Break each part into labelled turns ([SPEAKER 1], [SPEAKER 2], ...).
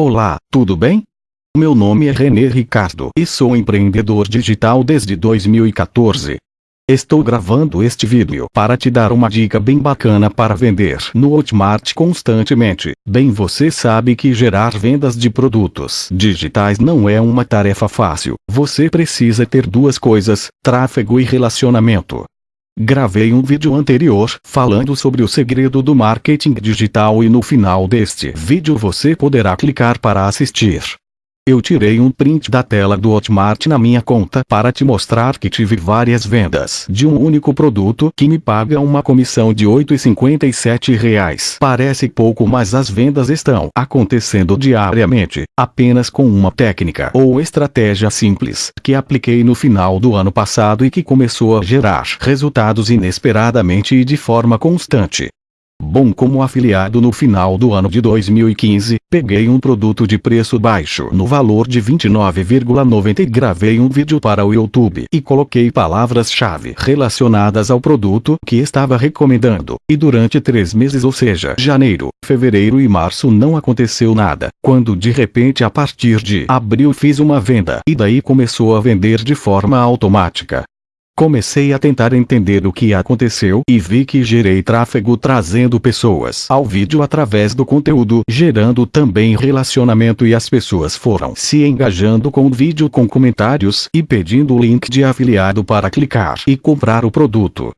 [SPEAKER 1] Olá, tudo bem? Meu nome é René Ricardo e sou empreendedor digital desde 2014. Estou gravando este vídeo para te dar uma dica bem bacana para vender no Hotmart constantemente. Bem você sabe que gerar vendas de produtos digitais não é uma tarefa fácil. Você precisa ter duas coisas, tráfego e relacionamento. Gravei um vídeo anterior falando sobre o segredo do marketing digital e no final deste vídeo você poderá clicar para assistir. Eu tirei um print da tela do Hotmart na minha conta para te mostrar que tive várias vendas de um único produto que me paga uma comissão de R$ 8,57. Parece pouco mas as vendas estão acontecendo diariamente, apenas com uma técnica ou estratégia simples que apliquei no final do ano passado e que começou a gerar resultados inesperadamente e de forma constante. Bom como afiliado no final do ano de 2015, peguei um produto de preço baixo no valor de 29,90 e gravei um vídeo para o YouTube e coloquei palavras-chave relacionadas ao produto que estava recomendando, e durante três meses ou seja janeiro, fevereiro e março não aconteceu nada, quando de repente a partir de abril fiz uma venda. E daí começou a vender de forma automática. Comecei a tentar entender o que aconteceu e vi que gerei tráfego trazendo pessoas ao vídeo através do conteúdo, gerando também relacionamento e as pessoas foram se engajando com o vídeo com comentários e pedindo o link de afiliado para clicar e comprar o produto.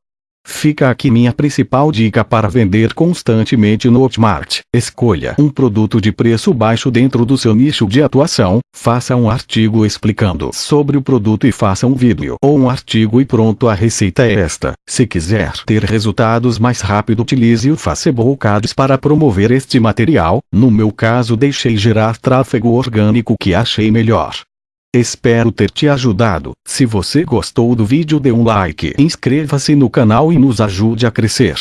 [SPEAKER 1] Fica aqui minha principal dica para vender constantemente no Hotmart. Escolha um produto de preço baixo dentro do seu nicho de atuação, faça um artigo explicando sobre o produto e faça um vídeo ou um artigo e pronto a receita é esta. Se quiser ter resultados mais rápido utilize o Facebook Ads para promover este material, no meu caso deixei gerar tráfego orgânico que achei melhor. Espero ter te ajudado. Se você gostou do vídeo dê um like, inscreva-se no canal e nos ajude a crescer.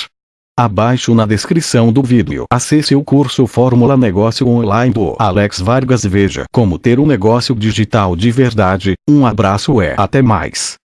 [SPEAKER 1] Abaixo na descrição do vídeo acesse o curso Fórmula Negócio Online do Alex Vargas veja como ter um negócio digital de verdade. Um abraço e até mais.